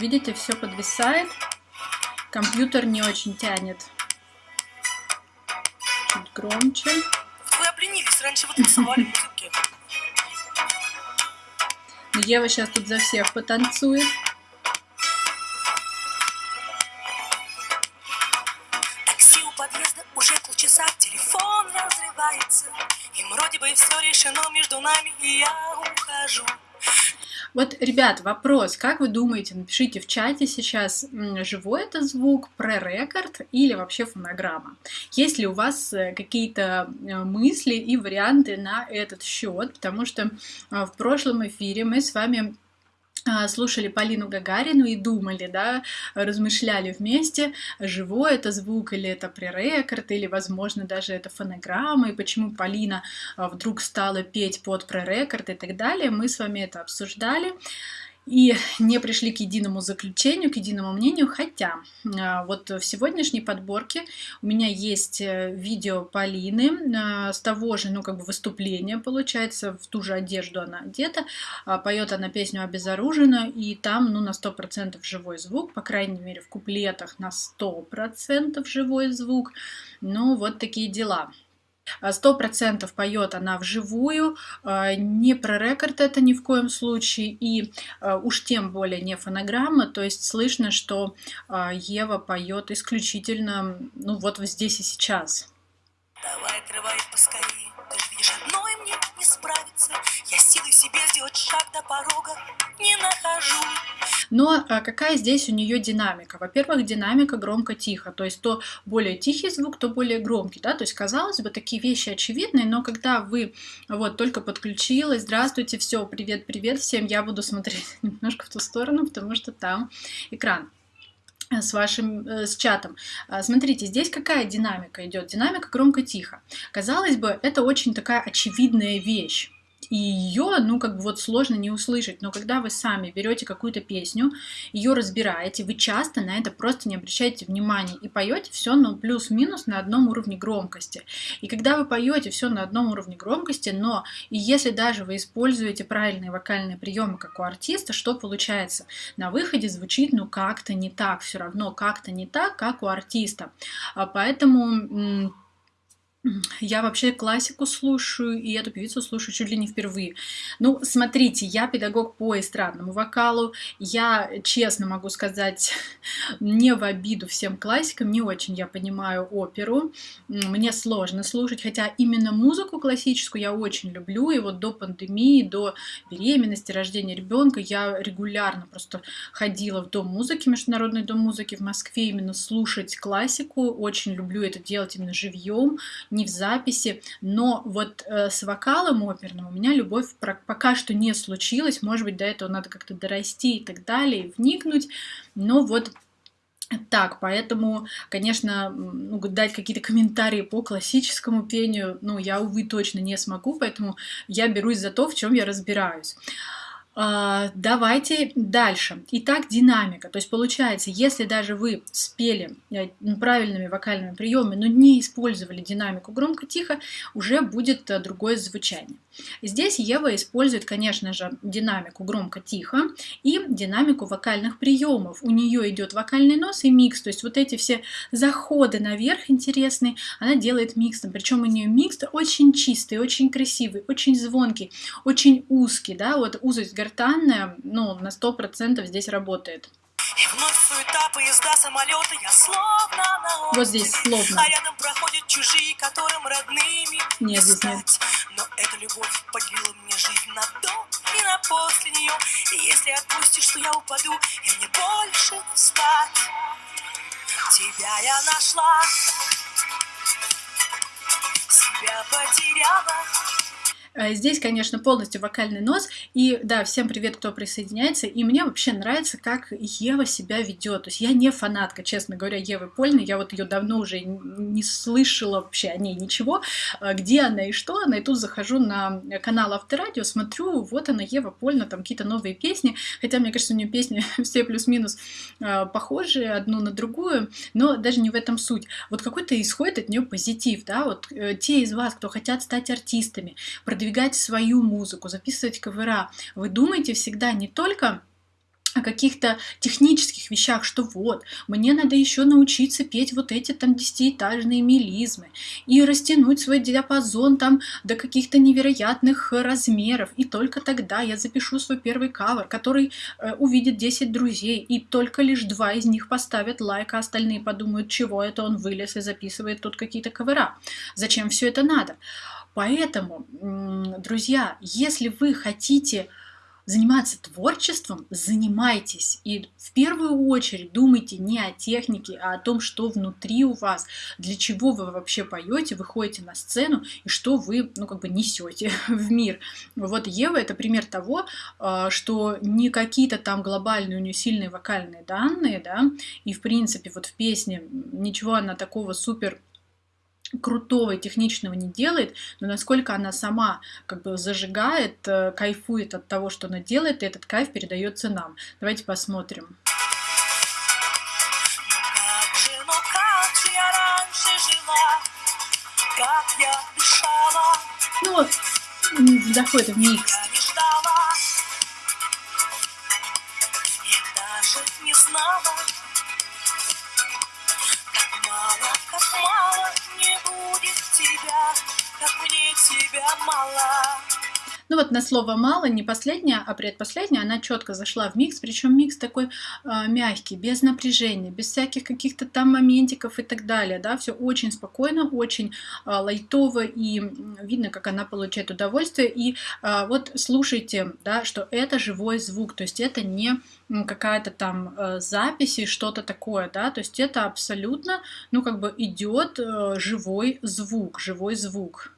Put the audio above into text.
Видите, все подвисает. Компьютер не очень тянет. Чуть громче. Вы обленились, раньше вы танцевали музыки. Но Ева сейчас тут за всех потанцует. Такси у подъезда уже полчаса, телефон разрывается. И вроде бы все решено между нами, и я ухожу. Вот, ребят, вопрос, как вы думаете, напишите в чате сейчас, живой это звук, пререкорд или вообще фонограмма? Есть ли у вас э, какие-то э, мысли и варианты на этот счет? Потому что а, в прошлом эфире мы с вами слушали Полину Гагарину и думали, да, размышляли вместе, живой это звук или это пререкорд, или, возможно, даже это фонограмма, и почему Полина а, вдруг стала петь под пререкорд и так далее. Мы с вами это обсуждали и не пришли к единому заключению, к единому мнению, хотя а, вот в сегодняшней подборке у меня есть э, видео Полины а, с того же, ну, как бы выступления, получается, в ту же одежду она одета, а, поет она песню «Обезоружена», и там, ну, на 100% живой звук, по крайней мере, в куплетах на 100% живой звук, ну, вот такие дела. Сто процентов поет она вживую, а, не про рекорд это ни в коем случае, и а, уж тем более не фонограмма, то есть слышно, что а, Ева поет исключительно, ну вот здесь и сейчас. Давай, отрывай поскорее, ты же видишь, одной мне не справиться. Я силой себе сделать шаг до порога не нахожу. Но а, какая здесь у нее динамика? Во-первых, динамика громко-тихо, то есть то более тихий звук, то более громкий, да, то есть казалось бы такие вещи очевидные, но когда вы вот только подключилась, здравствуйте, все, привет, привет всем, я буду смотреть немножко в ту сторону, потому что там экран с вашим э, с чатом. А, смотрите, здесь какая динамика идет? Динамика громко-тихо. Казалось бы, это очень такая очевидная вещь и ее, ну, как бы вот сложно не услышать, но когда вы сами берете какую-то песню, ее разбираете, вы часто на это просто не обращаете внимания и поете все, ну, плюс-минус на одном уровне громкости. И когда вы поете все на одном уровне громкости, но и если даже вы используете правильные вокальные приемы, как у артиста, что получается? На выходе звучит, ну, как-то не так, все равно как-то не так, как у артиста. А поэтому я вообще классику слушаю, и эту певицу слушаю чуть ли не впервые. Ну, смотрите, я педагог по эстрадному вокалу. Я, честно могу сказать, не в обиду всем классикам, не очень я понимаю оперу. Мне сложно слушать, хотя именно музыку классическую я очень люблю. И вот до пандемии, до беременности, рождения ребенка я регулярно просто ходила в Дом музыки, Международный дом музыки в Москве, именно слушать классику. Очень люблю это делать именно живьем не в записи, но вот э, с вокалом оперным у меня любовь пока что не случилась, может быть, до этого надо как-то дорасти и так далее, вникнуть, но вот так, поэтому, конечно, ну, дать какие-то комментарии по классическому пению, ну, я, увы, точно не смогу, поэтому я берусь за то, в чем я разбираюсь. А, давайте дальше. Итак, динамика. То есть получается, если даже вы спели э, правильными вокальными приемами, но не использовали динамику громко-тихо, уже будет э, другое звучание. Здесь Ева использует, конечно же, динамику громко-тихо и динамику вокальных приемов. У нее идет вокальный нос и микс, то есть вот эти все заходы наверх интересные, она делает миксом. Причем у нее микс очень чистый, очень красивый, очень звонкий, очень узкий, да, вот узость гортанная, ну, на 100% здесь работает. И вновь суета, поезда, самолеты, я словно на Вот здесь словно. А рядом проходят чужие, которым родными Нет, здесь нет. Но эта любовь поделила мне жизнь на до и на после нее. И если отпустишь, то я упаду, и мне больше не встать. Тебя я нашла, себя потеряла. Э, здесь, конечно, полностью вокальный нос. И да, всем привет, кто присоединяется. И мне вообще нравится, как Ева себя ведет. То есть я не фанатка, честно говоря, Евы Польны. Я вот ее давно уже не слышала вообще о ней ничего. Э, где она и что она. И тут захожу на канал Авторадио, смотрю, вот она, Ева Польна, там какие-то новые песни. Хотя, мне кажется, у нее песни все плюс-минус э, похожи одну на другую. Но даже не в этом суть. Вот какой-то исходит от нее позитив, да, вот те из вас, кто хотят стать артистами, свою музыку, записывать кавера, вы думаете всегда не только о каких-то технических вещах, что вот, мне надо еще научиться петь вот эти там десятиэтажные мелизмы и растянуть свой диапазон там до каких-то невероятных размеров, и только тогда я запишу свой первый кавер, который э, увидит 10 друзей, и только лишь два из них поставят лайк, а остальные подумают, чего это он вылез и записывает тут какие-то кавера. Зачем все это надо? Поэтому, друзья, если вы хотите заниматься творчеством, занимайтесь. И в первую очередь думайте не о технике, а о том, что внутри у вас, для чего вы вообще поете, выходите на сцену и что вы, ну, как бы несете в мир. Вот Ева это пример того, а, что не какие-то там глобальные у нее сильные вокальные данные, да, и в принципе вот в песне ничего она такого супер крутого и техничного не делает, но насколько она сама как бы зажигает, э, кайфует от того, что она делает, и этот кайф передается нам. Давайте посмотрим. Ну, заходит в микс. не знала, как мне тебя мало. Ну вот на слово «мало» не последняя, а предпоследняя, она четко зашла в микс, причем микс такой э, мягкий, без напряжения, без всяких каких-то там моментиков и так далее, да, все очень спокойно, очень э, лайтово, и видно, как она получает удовольствие, и э, вот слушайте, да, что это живой звук, то есть это не какая-то там э, запись и что-то такое, да, то есть это абсолютно, ну, как бы идет э, живой звук, живой звук.